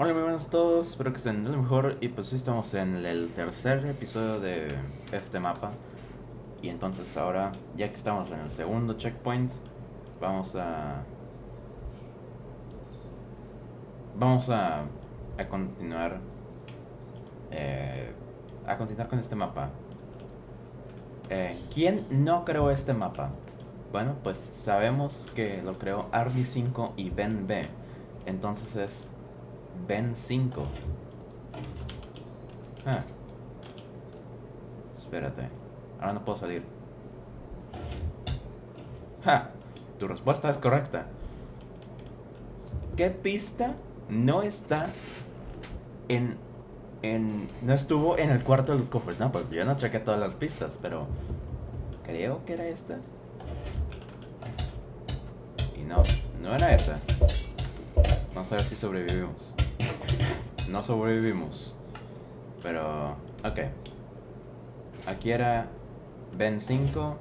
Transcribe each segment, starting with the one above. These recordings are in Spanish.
Hola, muy buenos a todos, espero que estén lo mejor y pues hoy estamos en el tercer episodio de este mapa y entonces ahora, ya que estamos en el segundo checkpoint, vamos a... Vamos a, a continuar eh, a continuar con este mapa. Eh, ¿Quién no creó este mapa? Bueno, pues sabemos que lo creó Arby5 y Ben B. Entonces es Ben 5. Ah. Espérate. Ahora no puedo salir. ¡Ja! Tu respuesta es correcta. ¿Qué pista no está en... en... no estuvo en el cuarto de los cofres? No, pues yo no chequé todas las pistas, pero... Creo que era esta. Y no, no era esa. Vamos a ver si sobrevivimos. No sobrevivimos. Pero, ok. Aquí era Ben 5.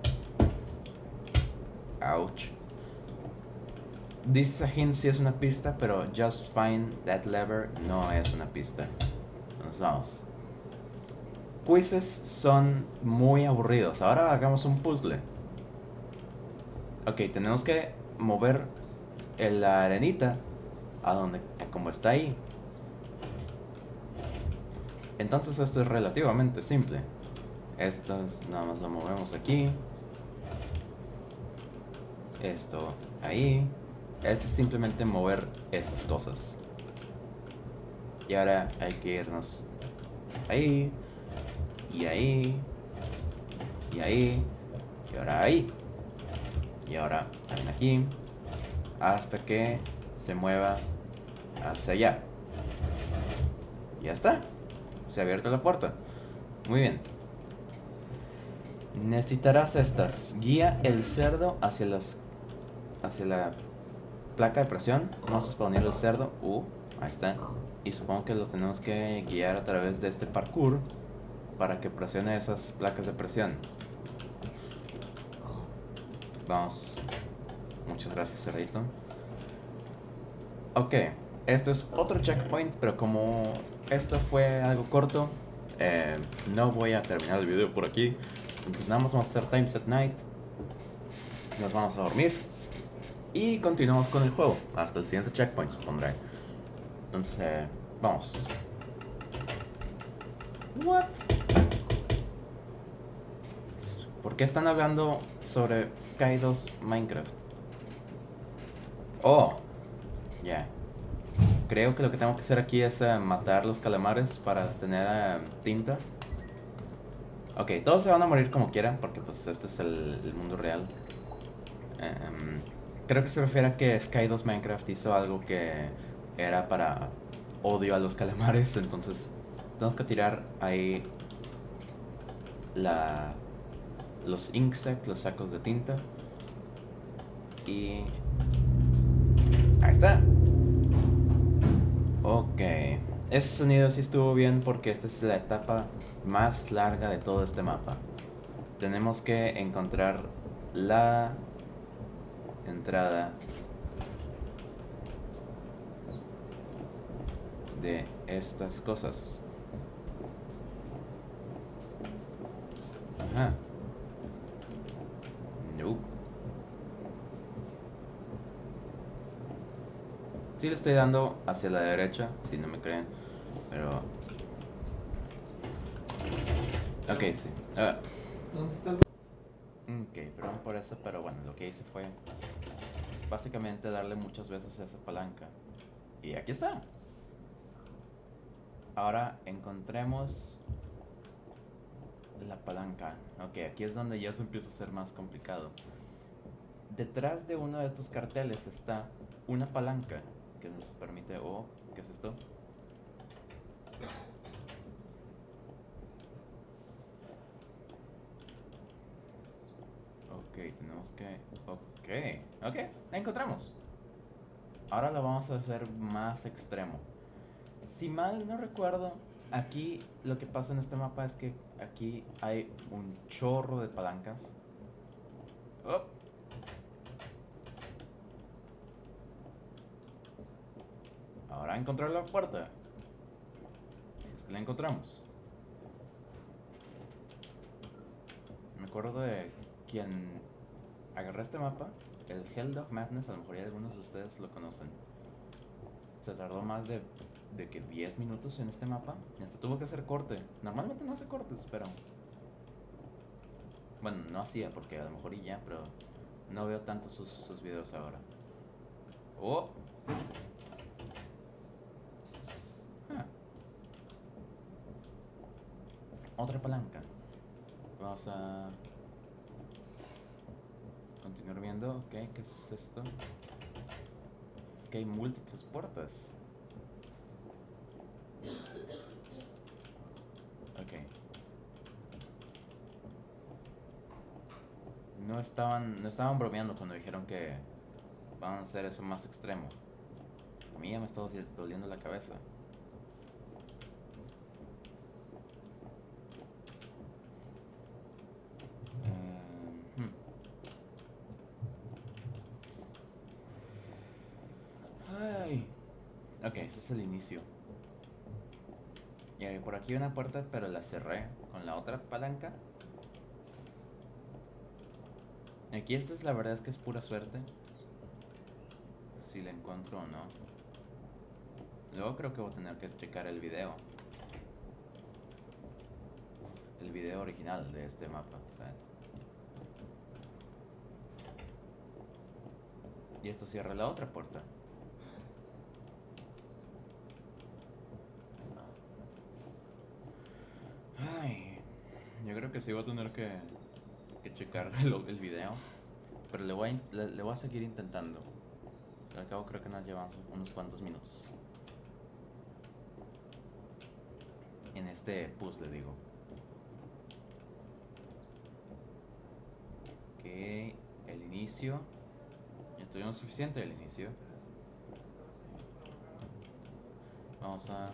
Ouch. This hint si es una pista, pero just find that lever no es una pista. Nos vamos. Quizzes son muy aburridos. Ahora hagamos un puzzle. Ok, tenemos que mover la arenita a donde, como está ahí. Entonces esto es relativamente simple. Esto nada más lo movemos aquí. Esto ahí. Esto es simplemente mover esas cosas. Y ahora hay que irnos ahí. Y ahí. Y ahí. Y ahora ahí. Y ahora también aquí. Hasta que se mueva hacia allá. Ya está. Se ha abierto la puerta. Muy bien. Necesitarás estas. Guía el cerdo hacia las hacia la placa de presión. Vamos a poner el cerdo. Uh, ahí está. Y supongo que lo tenemos que guiar a través de este parkour para que presione esas placas de presión. Vamos. Muchas gracias, cerdito. Ok, esto es otro checkpoint, pero como esto fue algo corto, eh, no voy a terminar el video por aquí. Entonces nada más vamos a hacer Times at Night. Nos vamos a dormir. Y continuamos con el juego. Hasta el siguiente checkpoint, supondré. Entonces, eh, vamos. What? ¿Por qué están hablando sobre Sky 2 Minecraft? Oh. Creo que lo que tengo que hacer aquí es uh, matar los calamares para tener uh, tinta. Ok, todos se van a morir como quieran porque pues este es el, mundo real. Um, creo que se refiere a que Sky 2 Minecraft hizo algo que era para odio a los calamares, entonces tenemos que tirar ahí la los inksac, los sacos de tinta. Y ahí está. Ok. Ese sonido sí estuvo bien porque esta es la etapa más larga de todo este mapa. Tenemos que encontrar la entrada de estas cosas. Sí le estoy dando hacia la derecha, si no me creen. Pero... Ok, sí. ¿Dónde está el... Ok, perdón por eso, pero bueno, lo que hice fue... Básicamente darle muchas veces a esa palanca. Y aquí está. Ahora encontremos la palanca. Ok, aquí es donde ya se empieza a ser más complicado. Detrás de uno de estos carteles está una palanca nos permite... Oh, ¿qué es esto? Ok, tenemos que... Ok, ok, la encontramos. Ahora lo vamos a hacer más extremo. Si mal no recuerdo, aquí lo que pasa en este mapa es que aquí hay un chorro de palancas. Oh. Ahora encontrar la puerta. Si es que la encontramos. Me acuerdo de quien agarré este mapa, el Helldog Madness, a lo mejor ya algunos de ustedes lo conocen. Se tardó más de, de que 10 minutos en este mapa y hasta tuvo que hacer corte. Normalmente no hace cortes, pero... Bueno, no hacía porque a lo mejor y ya, pero no veo tanto sus, sus videos ahora. ¡Oh! Otra palanca. Vamos a continuar viendo. Ok, ¿qué es esto? Es que hay múltiples puertas. Ok. No estaban, no estaban bromeando cuando dijeron que van a hacer eso más extremo. A mí ya me está doliendo la cabeza. Eh, hmm. Ay. Ok, ese es el inicio. Y por aquí una puerta, pero la cerré con la otra palanca. Aquí esto es la verdad es que es pura suerte. Si la encuentro o no. Luego creo que voy a tener que checar el video. El video original de este mapa. Y esto cierra la otra puerta. Ay, yo creo que sí voy a tener que, checar el, el video. Pero le voy, a, le, voy a seguir intentando. Al cabo creo que nos llevamos unos cuantos minutos. En este puzzle, digo. Ok, el inicio. Ya tuvimos suficiente del inicio. Vamos a...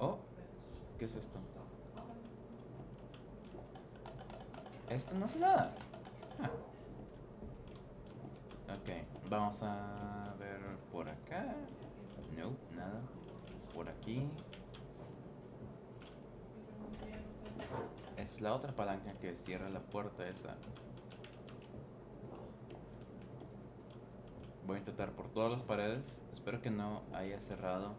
Oh, ¿qué es esto? Esto no hace nada. Ah. Ok, vamos a ver por acá. No, nada. Por aquí. Es la otra palanca que cierra la puerta esa. Voy a intentar por todas las paredes. Espero que no haya cerrado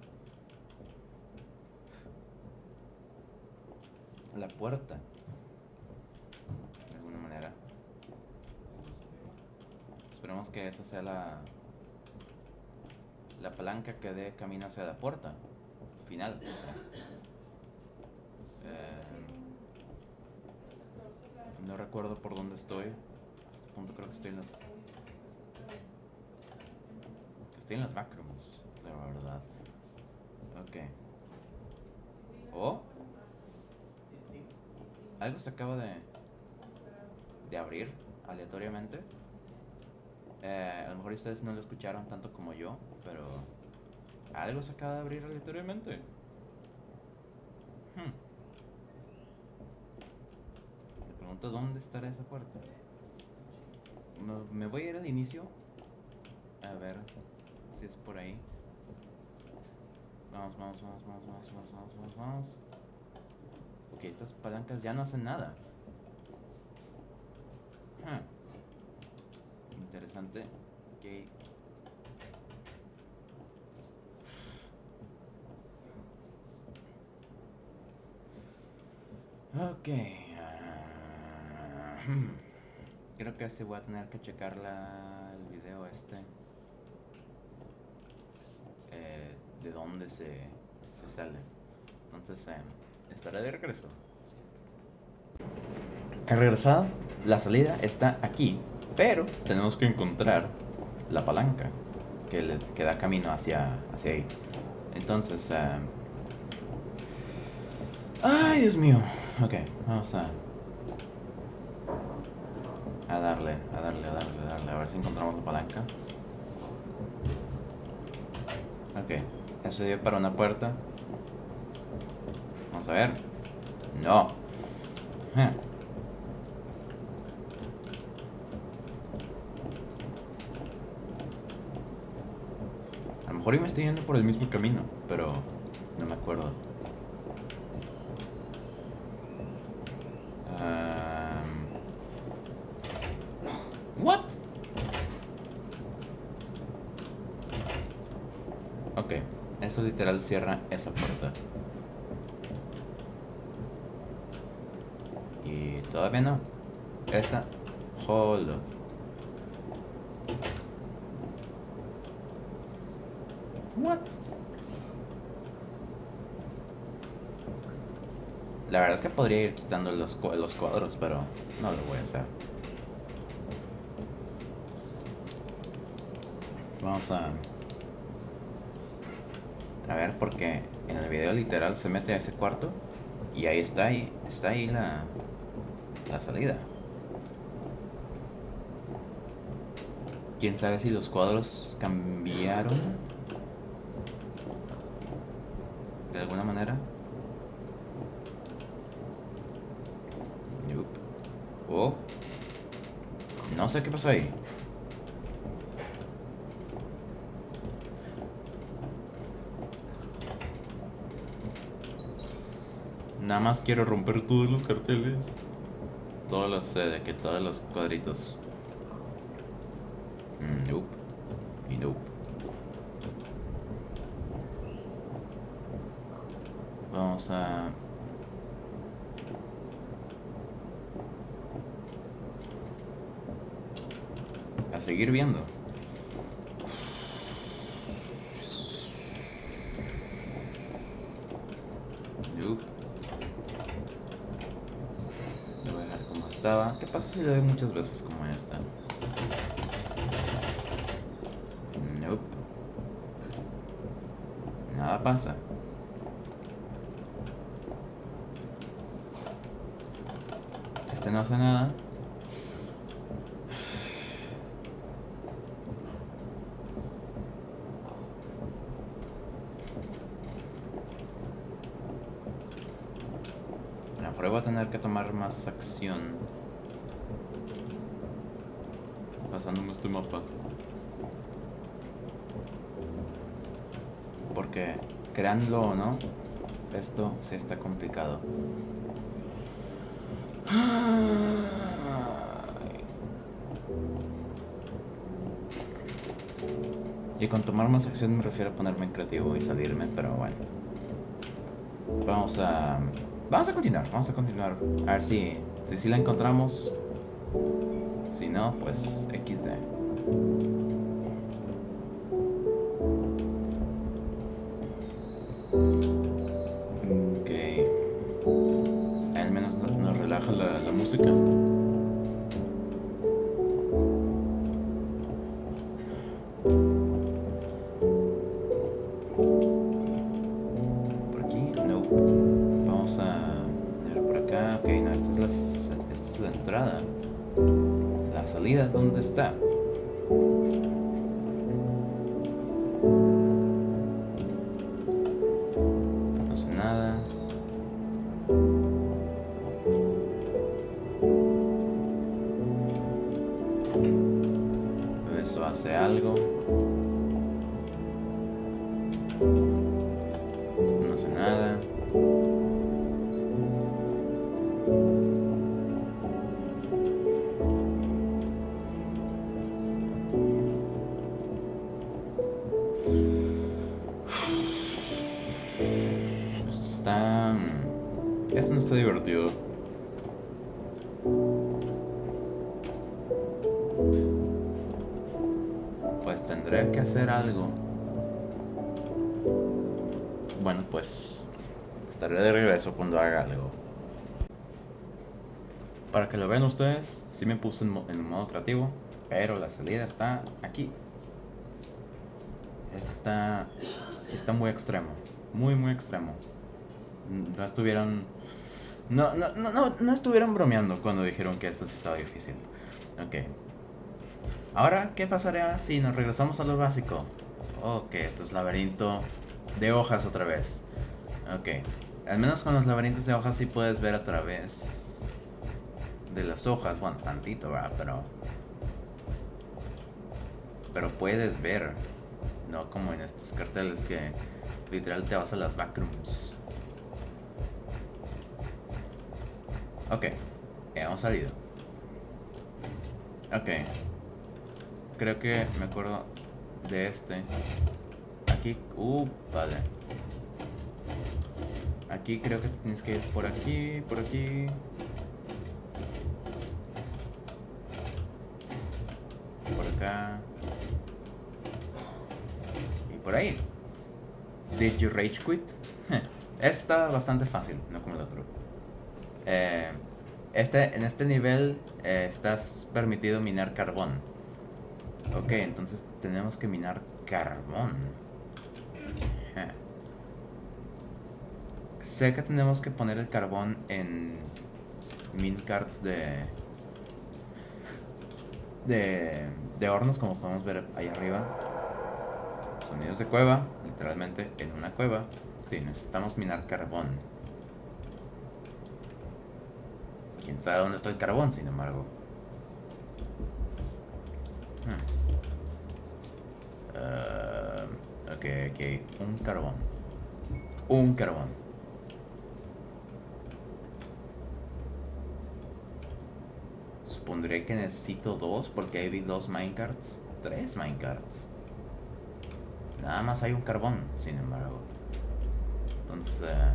la puerta. De alguna manera. Esperemos que esa sea la la palanca que dé camino hacia la puerta final. o sea. Eh, no recuerdo por dónde estoy. A este punto creo que estoy en las estoy en las backrooms, la verdad. Ok. Oh. Algo se acaba de de abrir aleatoriamente. Eh, a lo mejor ustedes no lo escucharon tanto como yo, pero algo se acaba de abrir aleatoriamente. Hmm. Pregunto dónde estará esa puerta. No, me voy a ir al inicio. A ver si es por ahí. Vamos, vamos, vamos, vamos, vamos, vamos, vamos, vamos. Ok, estas palancas ya no hacen nada. Interesante. Ok. Ok. ah, hmm. Creo que así voy a tener que checar la, el video este. Eh, de dónde se, se sale. Entonces, eh, estaré de regreso. He regresado. La salida está aquí. Pero tenemos que encontrar la palanca que, le, que da camino hacia, hacia ahí. Entonces, eh, ay, Dios mío. Ok, vamos a a darle, a darle, a darle, a darle, a ver si encontramos la palanca. Ok, eso dio para una puerta. Vamos a ver. No. Eh. lo mejor yo me estoy yendo por el mismo camino, pero no me acuerdo. Um, what? Ok, eso literal cierra esa puerta. Y todavía no. Esta. Hold up. What? La verdad es que podría ir quitando los, los cuadros, pero no lo voy a hacer. Vamos a... A ver, porque en el video literal se mete a ese cuarto y ahí está ahí, está ahí la, la salida. ¿Quién sabe si los cuadros cambiaron? De alguna manera. Nope. Oh. No sé qué pasó ahí. Nada más quiero romper todos los carteles. Todos los, eh, de que todos los cuadritos. Mm, Nope. Y nope. Vamos a... seguir viendo. Nope. Lo voy a dejar como estaba. ¿Qué pasa si lo doy muchas veces como esta? Nope. Nada pasa. Este no hace nada. La prueba a tener que tomar más acción. Pasándome este mapa. Porque, créanlo o no, esto sí está complicado. Y con tomar más acción me refiero a ponerme creativo y salirme, pero bueno. Vamos a... Vamos a continuar, vamos a continuar. A ver si, si, la encontramos. Si no, pues XD. Ok. Al menos no- nos relaja la, la música. Bueno, pues estaré de regreso cuando haga algo. Para que lo vean ustedes, sí me puse en, en modo creativo, pero la salida está aquí. Está, sí está muy extremo, muy muy extremo. No estuvieron, no, no, no, no, no estuvieron bromeando cuando dijeron que esto sí estaba difícil. Ok. Ahora, ¿qué pasará si nos regresamos a lo básico? Ok, esto es laberinto de hojas otra vez. Ok. Al menos con los laberintos de hojas sí puedes ver a través de las hojas. Bueno, tantito, ¿verdad? Pero... Pero puedes ver. No como en estos carteles que literal te vas a las backrooms. Ok, hemos salido. Ok. Creo que me acuerdo de este. Aquí, uh, vale. Aquí creo que tienes que ir por aquí, por aquí. Por acá. Y por ahí. Did you rage quit? Está bastante fácil, no como el otro. Eh, este, en este nivel eh, estás permitido minar carbón. Ok, entonces tenemos que minar carbón. Sé que tenemos que poner el carbón en mincarts de, de de hornos como podemos ver ahí arriba. Sonidos de cueva, literalmente en una cueva. Sí, necesitamos minar carbón. Quién sabe dónde está el carbón, sin embargo. Hmm. Uh, ok, ok, un carbón. Un carbón. Supondré que necesito dos porque hay dos minecarts. Tres minecarts. Nada más hay un carbón, sin embargo. Entonces, eh,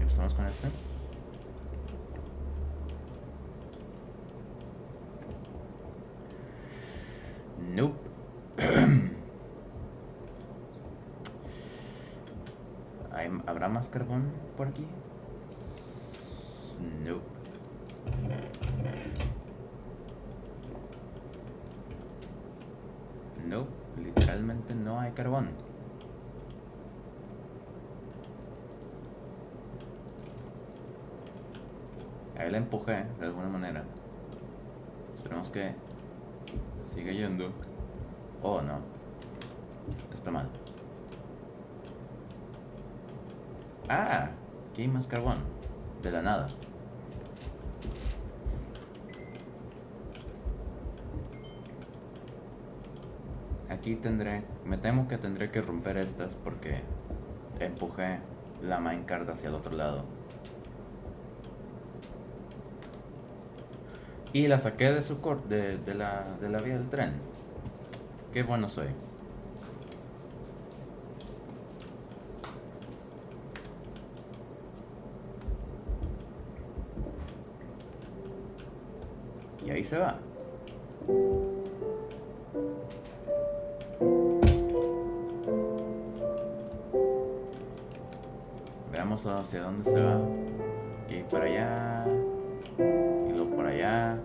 empezamos con este. Nope. ¿Habrá más carbón por aquí? Nope. No, literalmente no hay carbón. Ahí la empujé de alguna manera. Esperemos que siga yendo. Oh, no. Está mal. Ah, aquí hay más carbón. De la nada. aquí tendré, me temo que tendré que romper estas porque empujé la minecart hacia el otro lado. Y la saqué de su cor de, de, la, de la vía del tren. Qué bueno soy. Y ahí se va. hacia dónde se va. Y para allá. Y luego por allá.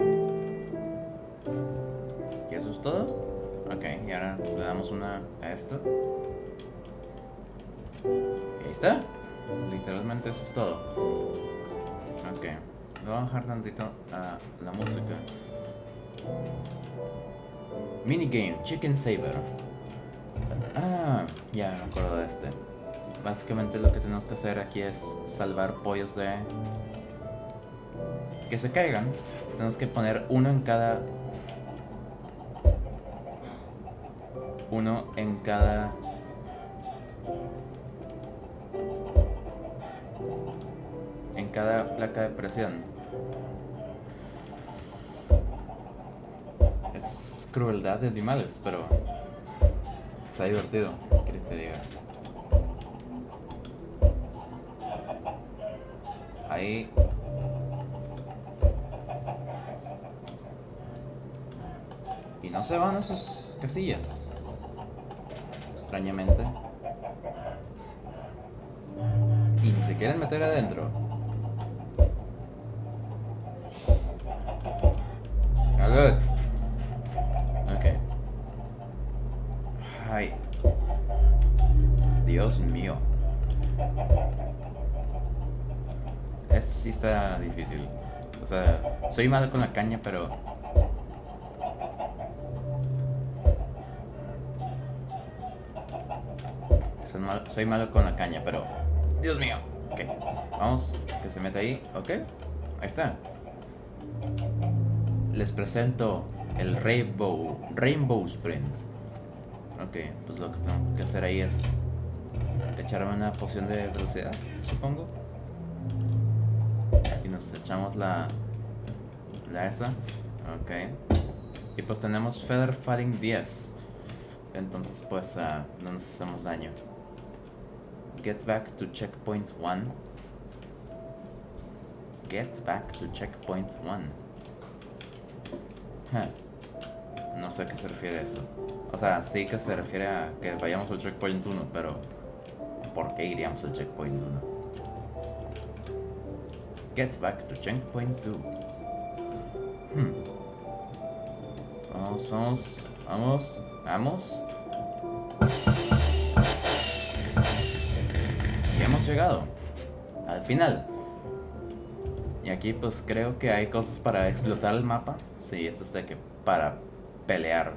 ¿Y eso es todo? Ok, y ahora le damos una a esto. Y ahí está. Literalmente eso es todo. Ok. Le voy a bajar tantito a la música. Minigame, Chicken Saber. Ah, ya me acuerdo de este. Básicamente lo que tenemos que hacer aquí es salvar pollos de... Que se caigan. Tenemos que poner uno en cada... Uno en cada... En cada placa de presión. Es crueldad de animales, pero... Está divertido, que te diga. Ahí. Y no se van a sus casillas. Extrañamente. Y ni se quieren meter adentro. Good. Sí está difícil. O sea, soy malo con la caña, pero... Soy, malo con la caña, pero... Dios mío. Ok, vamos, que se meta ahí. Ok, ahí está. Les presento el Rainbow, Rainbow Sprint. Ok, pues lo que tengo que hacer ahí es echarme una poción de velocidad, supongo. Nos echamos la, la esa. Ok. Y pues tenemos Feather Fighting 10. Entonces pues ah, no nos hacemos daño. Get back to checkpoint 1. Get back to checkpoint 1. No sé a qué se refiere eso. O sea, sí que se refiere a que vayamos al checkpoint 1, pero ¿por qué iríamos al checkpoint 1? Get back to checkpoint 2. Hmm. Vamos, vamos, vamos, vamos. Y hemos llegado al final. Y aquí pues creo que hay cosas para explotar el mapa. Sí, esto es de que para pelear.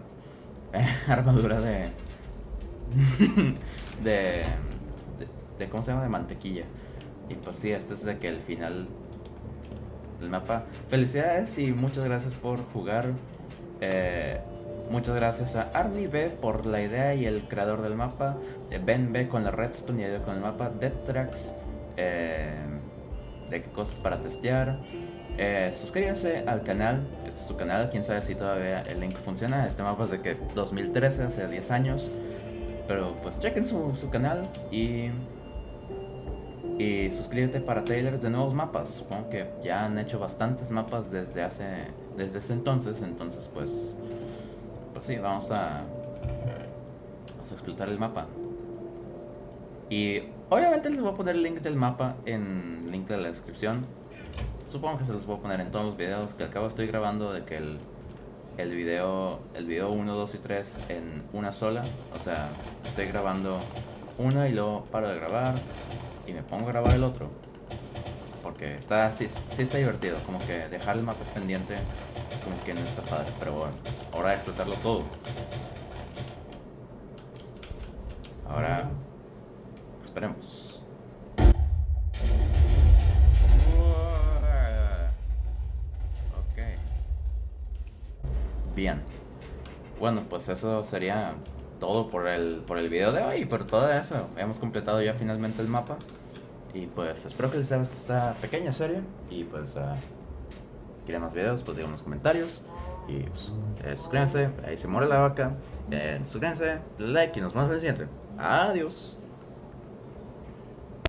Armadura de, de, de... ¿Cómo se llama? De mantequilla. Y pues sí, este es de que el final del mapa. Felicidades y muchas gracias por jugar. Eh, muchas gracias a Arnie B por la idea y el creador del mapa. Ben B con la redstone y con el mapa. Dead Tracks. Eh, de qué cosas para testear. Eh, suscríbanse al canal, este es su canal, quién sabe si todavía el link funciona. Este mapa es de que 2013, hace 10 años. Pero pues chequen su, su canal y, y suscríbete para trailers de nuevos mapas. Supongo que ya han hecho bastantes mapas desde hace desde ese entonces, entonces pues pues sí, vamos a vamos a explotar el mapa. Y obviamente les voy a poner el link del mapa en el link de la descripción. Supongo que se los voy a poner en todos los videos que al cabo estoy grabando de que el, el video el video 1, 2 y 3 en una sola. O sea, estoy grabando uno y luego paro de grabar y me pongo a grabar el otro. Porque está, sí, sí está divertido, como que dejar el mapa pendiente como que no está padre. Pero bueno, ahora explotarlo todo. Ahora, esperemos. Bien. Bueno, pues eso sería todo por el, por el video de hoy. Por todo eso, hemos completado ya finalmente el mapa. Y pues espero que les haya gustado esta pequeña serie. Y pues, uh, quieren más videos, pues digan en los comentarios. Y pues, eh, suscríbanse, ahí se muere la vaca. Eh, suscríbanse, like y nos vemos en el siguiente. Adiós.